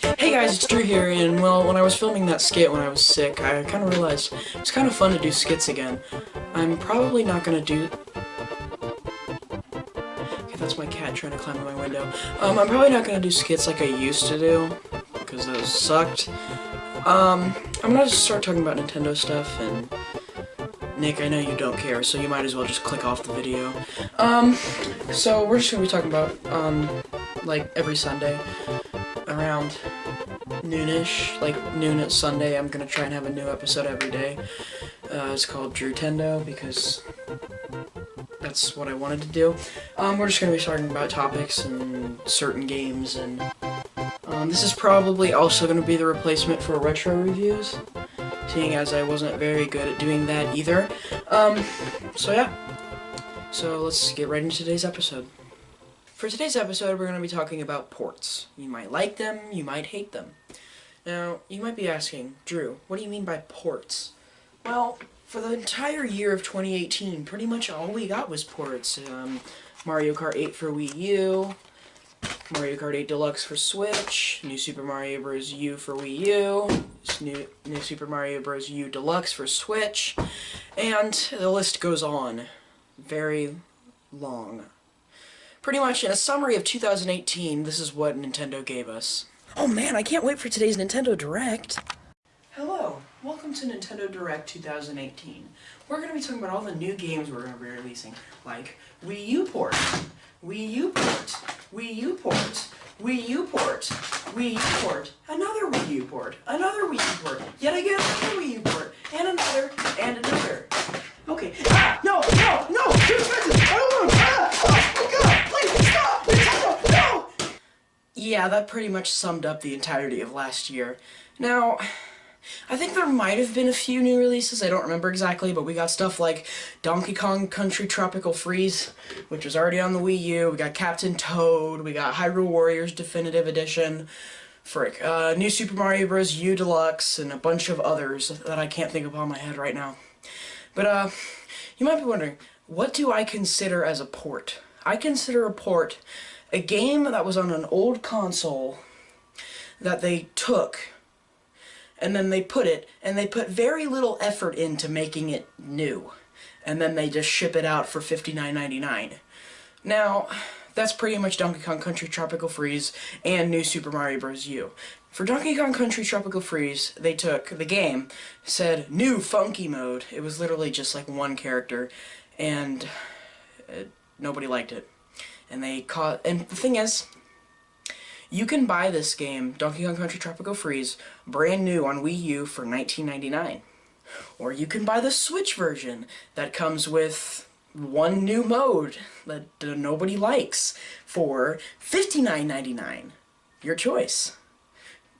Hey guys, it's Drew here, and well, when I was filming that skit when I was sick, I kind of realized it's kind of fun to do skits again. I'm probably not gonna do... Okay, that's my cat trying to climb in my window. Um, I'm probably not gonna do skits like I used to do, because those sucked. Um, I'm gonna start talking about Nintendo stuff, and... Nick, I know you don't care, so you might as well just click off the video. Um, so we're just gonna be talking about, um, like, every Sunday around noonish, like noon at Sunday, I'm gonna try and have a new episode every day. Uh, it's called Drew Tendo because that's what I wanted to do. Um, we're just gonna be talking about topics and certain games, and um, this is probably also gonna be the replacement for retro reviews, seeing as I wasn't very good at doing that either. Um, so yeah. So let's get right into today's episode. For today's episode, we're going to be talking about ports. You might like them, you might hate them. Now, you might be asking, Drew, what do you mean by ports? Well, for the entire year of 2018, pretty much all we got was ports. Um, Mario Kart 8 for Wii U, Mario Kart 8 Deluxe for Switch, New Super Mario Bros. U for Wii U, New, New Super Mario Bros. U Deluxe for Switch, and the list goes on. Very long. Pretty much in a summary of 2018, this is what Nintendo gave us. Oh man, I can't wait for today's Nintendo Direct! Hello, welcome to Nintendo Direct 2018. We're going to be talking about all the new games we're going to be releasing, like Wii U port, Wii U port, Wii U port, Wii U port, Wii U port, another Wii U port, another Wii U port, yet again another Wii U port, and another, and another. Okay, ah, no, no, no, too expensive, I don't want ah, oh my god! Yeah, that pretty much summed up the entirety of last year. Now, I think there might have been a few new releases, I don't remember exactly, but we got stuff like Donkey Kong Country Tropical Freeze, which was already on the Wii U, we got Captain Toad, we got Hyrule Warriors Definitive Edition, frick, uh, New Super Mario Bros. U Deluxe, and a bunch of others that I can't think of on my head right now. But, uh, you might be wondering, what do I consider as a port? I consider a port a game that was on an old console that they took and then they put it and they put very little effort into making it new and then they just ship it out for $59.99. Now, that's pretty much Donkey Kong Country Tropical Freeze and New Super Mario Bros. U. For Donkey Kong Country Tropical Freeze, they took the game, said new funky mode. It was literally just like one character, and uh, nobody liked it and they caught and the thing is you can buy this game Donkey Kong Country Tropical Freeze brand new on Wii U for $19.99 or you can buy the Switch version that comes with one new mode that nobody likes for $59.99 your choice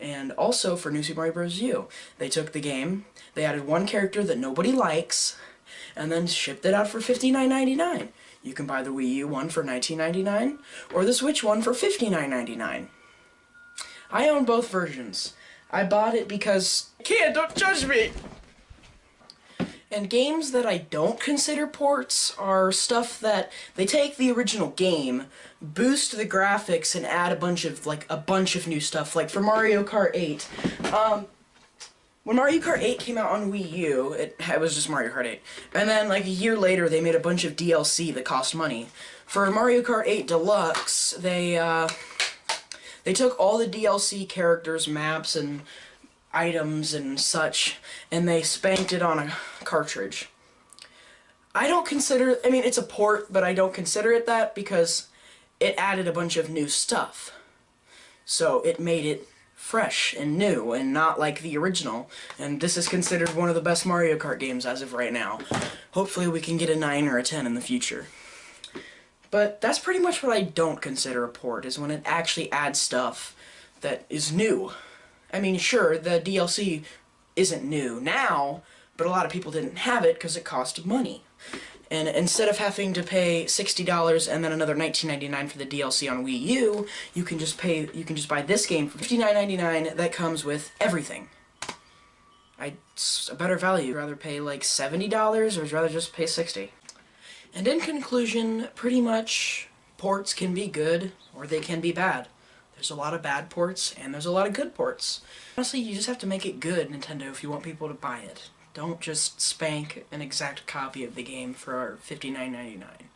and also for New Super Mario Bros. U. They took the game, they added one character that nobody likes, and then shipped it out for $59.99. You can buy the Wii U one for $19.99 or the Switch one for $59.99. I own both versions. I bought it because... Kid, don't judge me! And games that I don't consider ports are stuff that they take the original game, boost the graphics, and add a bunch of, like, a bunch of new stuff. Like for Mario Kart 8, um, when Mario Kart 8 came out on Wii U, it, it was just Mario Kart 8. And then, like, a year later, they made a bunch of DLC that cost money. For Mario Kart 8 Deluxe, they, uh, they took all the DLC characters, maps, and items and such, and they spanked it on a cartridge. I don't consider, I mean, it's a port, but I don't consider it that because it added a bunch of new stuff. So it made it fresh and new and not like the original. And this is considered one of the best Mario Kart games as of right now. Hopefully we can get a 9 or a 10 in the future. But that's pretty much what I don't consider a port, is when it actually adds stuff that is new. I mean, sure, the DLC isn't new now, but a lot of people didn't have it because it cost money. And instead of having to pay $60 and then another $19.99 for the DLC on Wii U, you can just pay you can just buy this game for $59.99 that comes with everything. I, it's a better value. I'd rather pay like $70 or I'd rather just pay 60 And in conclusion, pretty much ports can be good or they can be bad. There's a lot of bad ports and there's a lot of good ports. Honestly, you just have to make it good, Nintendo, if you want people to buy it. Don't just spank an exact copy of the game for $59.99.